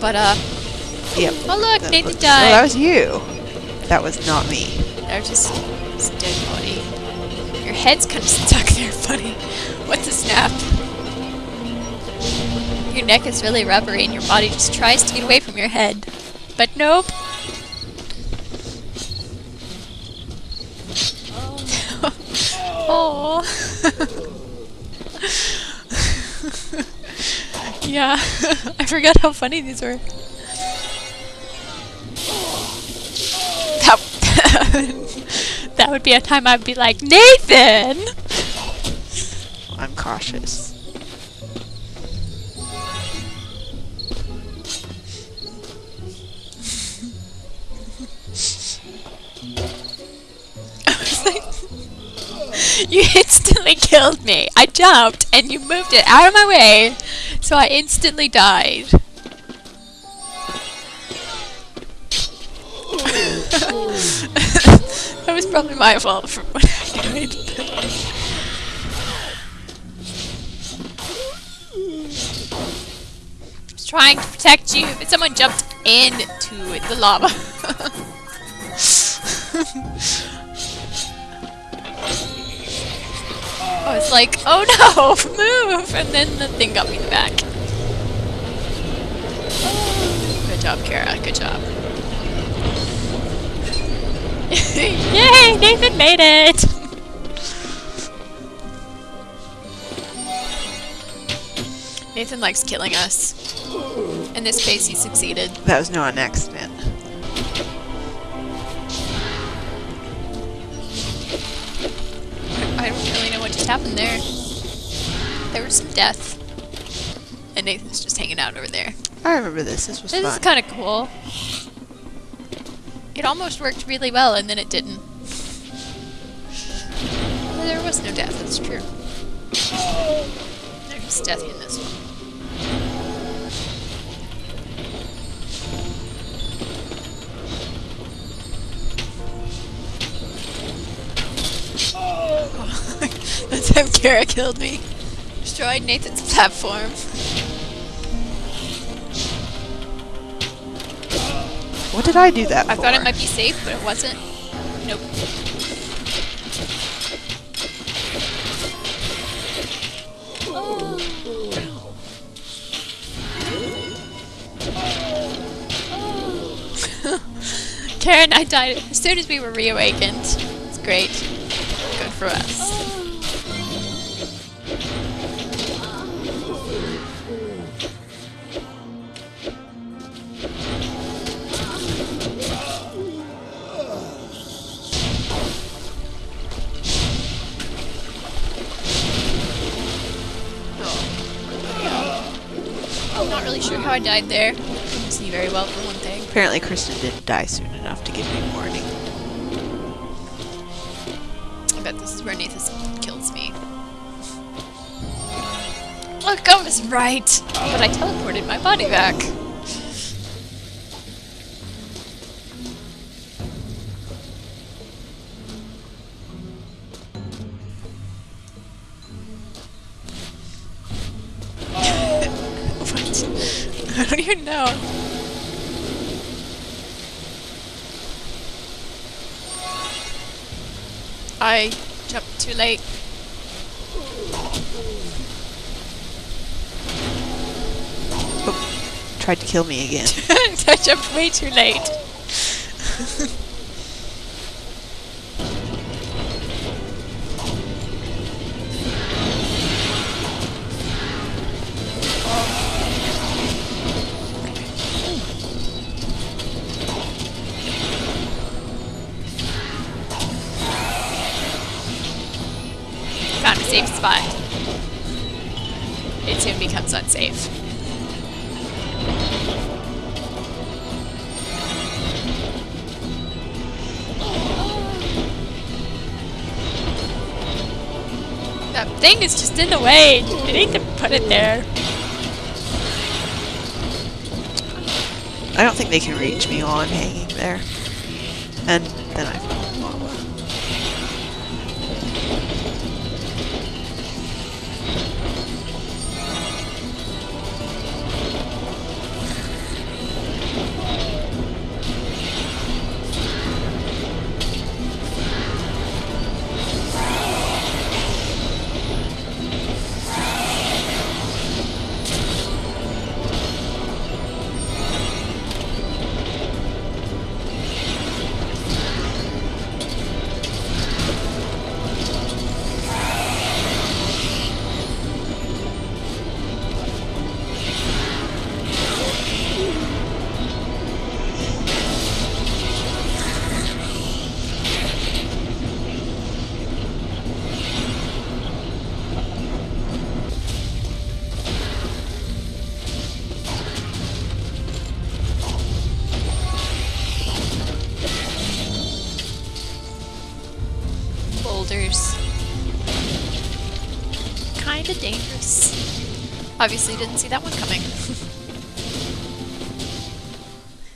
But, uh, Yep. oh look, That Nathan was- Oh, that was you. That was not me. They're just, just dead body. Your head's kind of stuck there, buddy. What's a snap? Your neck is really rubbery and your body just tries to get away from your head. But nope. Oh. yeah, I forgot how funny these were. That, that would be a time I'd be like, Nathan! I'm cautious. you instantly killed me. I jumped and you moved it out of my way, so I instantly died. that was probably my fault for when I died. I was trying to protect you, but someone jumped into the lava. was like, oh no, move! And then the thing got me in the back. Oh, good job, Kara. Good job. Yay! Nathan made it! Nathan likes killing us. In this case, he succeeded. That was not an accident. Really know what just happened there. There was some death. And Nathan's just hanging out over there. I remember this. This was This fun. is kind of cool. It almost worked really well, and then it didn't. There was no death, that's true. There's death in this one. How Kara killed me. Destroyed Nathan's platform. what did I do that I for? thought it might be safe, but it wasn't. Nope. Karen and I died as soon as we were reawakened. It's great. Good for us. Not really sure how I died there. Didn't see very well for one thing. Apparently, Kristen didn't die soon enough to give me a warning. I bet this is where Nathan kills me. Look, I was right! But I teleported my body back. What? I don't even know. I jumped too late. Oh, tried to kill me again. I jumped way too late. safe spot. It soon becomes unsafe. That thing is just in the way. You need to put it there. I don't think they can reach me while I'm hanging there. And then I Kinda dangerous. Obviously didn't see that one coming.